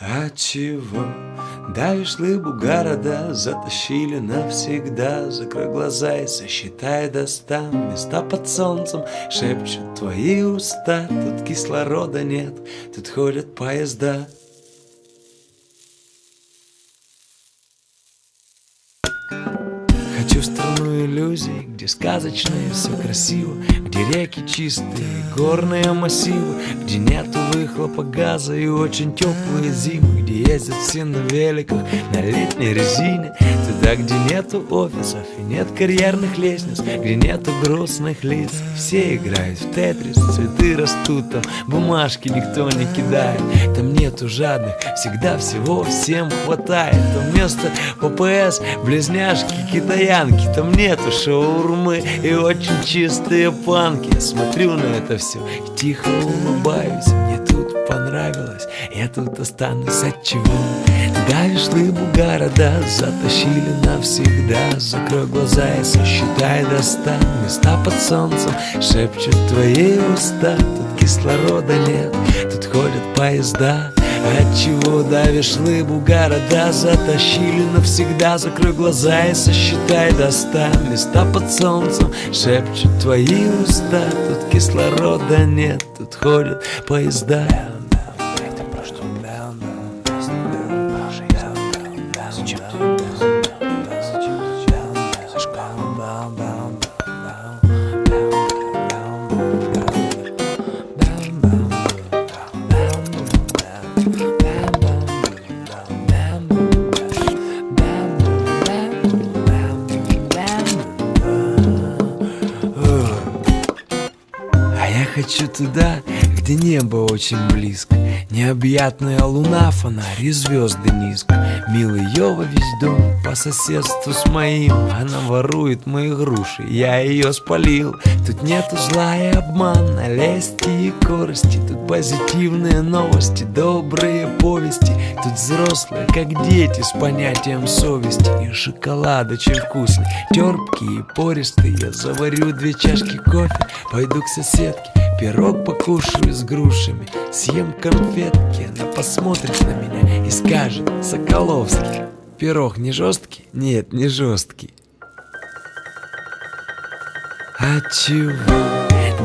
А чего? Давишь лыбу города, затащили навсегда. Закрой глаза и сосчитай до ста Места под солнцем шепчут твои уста. Тут кислорода нет, тут ходят поезда Хочу в страну иллюзий, где сказочно и все красиво Где реки чистые, горные массивы Где нету выхлопа газа и очень теплые зимы Где ездят все на великах, на летней резине Туда, где нету офисов и нет карьерных лестниц Где нету грустных лиц. Все играют в тетрис, цветы растут там Бумажки никто не кидает. Там нету жадных, всегда всего всем хватает. Там вместо ППС близняшки китаянки Там нету шаурмы и очень чистые панки. Смотрю на это все и тихо улыбаюсь. Мне тут понравилось, я тут останусь от чего. Давишь лыбу города, затащили навсегда. Закрой глаза и сосчитай до ста Места под солнцем. Шепчут твои уста Тут кислорода нет, тут ходят поезда Отчего давишь лыбу города? Затащили навсегда. Закрой глаза и сосчитай до ста. Места под солнцем шепчут твои уста. Тут кислорода нет, тут ходят поезда. Это про хочу туда, где небо очень близко. Необъятная луна, фонарь звезды низко. Милый Йова весь дом по соседству с моим. Она ворует мои груши, я ее спалил. Тут нету зла и обмана, лести и корости Тут позитивные новости, добрые повести. Тут взрослые, как дети, с понятием совести. И шоколад очень вкусный, терпкий и пористый. Я заварю две чашки кофе, пойду к соседке Пирог покушаю с грушами, съем конфетки Она посмотрит на меня и скажет Соколовский Пирог не жесткий? Нет, не жесткий А чего?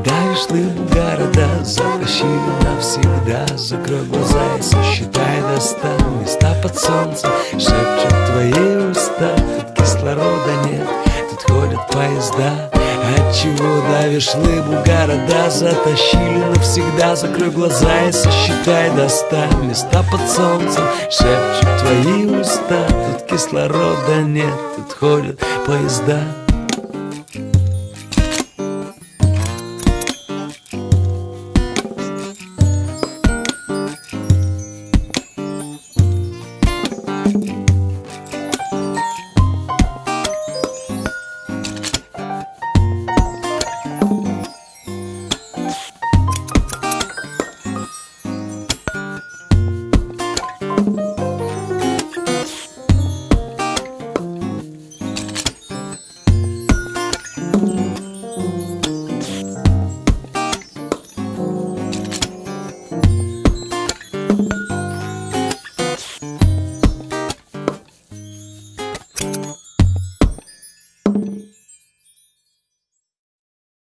Давишь лыбу города, затащили навсегда Закрой глаза и сосчитай до ста Места под солнцем шепчут твои уста Тут кислорода нет, тут ходят поезда Отчего давишь лыбу города? Затащили навсегда. Закрой глаза и сосчитай. До ста Места под солнцем шепчут твои уста. Тут кислорода нет, тут ходят поезда